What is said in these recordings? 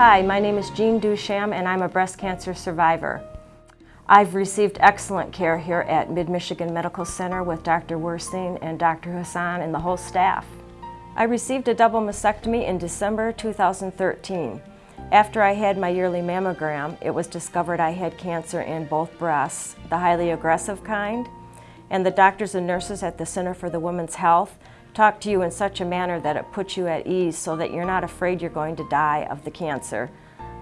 Hi, my name is Jean Dusham and I'm a breast cancer survivor. I've received excellent care here at Mid-Michigan Medical Center with Dr. Wersing and Dr. Hassan and the whole staff. I received a double mastectomy in December 2013. After I had my yearly mammogram, it was discovered I had cancer in both breasts, the highly aggressive kind, and the doctors and nurses at the Center for the Women's Health talk to you in such a manner that it puts you at ease so that you're not afraid you're going to die of the cancer.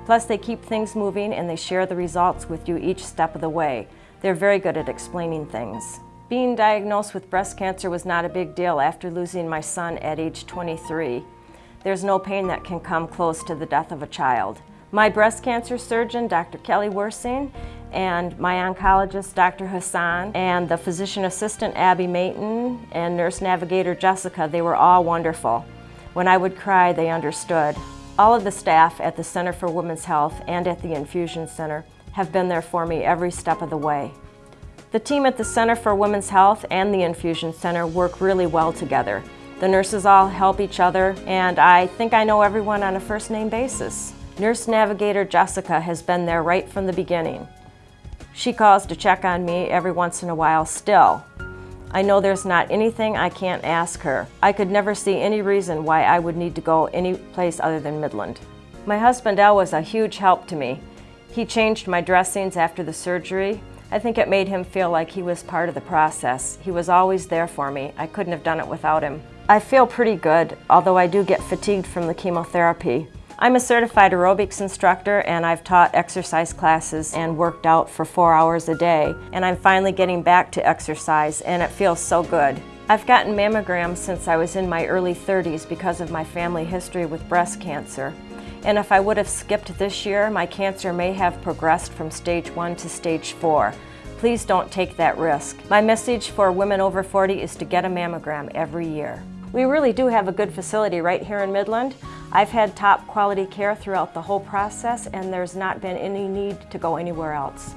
Plus, they keep things moving and they share the results with you each step of the way. They're very good at explaining things. Being diagnosed with breast cancer was not a big deal after losing my son at age 23. There's no pain that can come close to the death of a child. My breast cancer surgeon, Dr. Kelly Wersing, and my oncologist, Dr. Hassan, and the physician assistant, Abby Mayton, and nurse navigator, Jessica, they were all wonderful. When I would cry, they understood. All of the staff at the Center for Women's Health and at the Infusion Center have been there for me every step of the way. The team at the Center for Women's Health and the Infusion Center work really well together. The nurses all help each other, and I think I know everyone on a first name basis. Nurse Navigator Jessica has been there right from the beginning. She calls to check on me every once in a while still. I know there's not anything I can't ask her. I could never see any reason why I would need to go any place other than Midland. My husband Al was a huge help to me. He changed my dressings after the surgery. I think it made him feel like he was part of the process. He was always there for me. I couldn't have done it without him. I feel pretty good, although I do get fatigued from the chemotherapy. I'm a certified aerobics instructor and I've taught exercise classes and worked out for four hours a day. And I'm finally getting back to exercise and it feels so good. I've gotten mammograms since I was in my early 30s because of my family history with breast cancer. And if I would have skipped this year, my cancer may have progressed from stage one to stage four. Please don't take that risk. My message for women over 40 is to get a mammogram every year. We really do have a good facility right here in Midland. I've had top quality care throughout the whole process and there's not been any need to go anywhere else.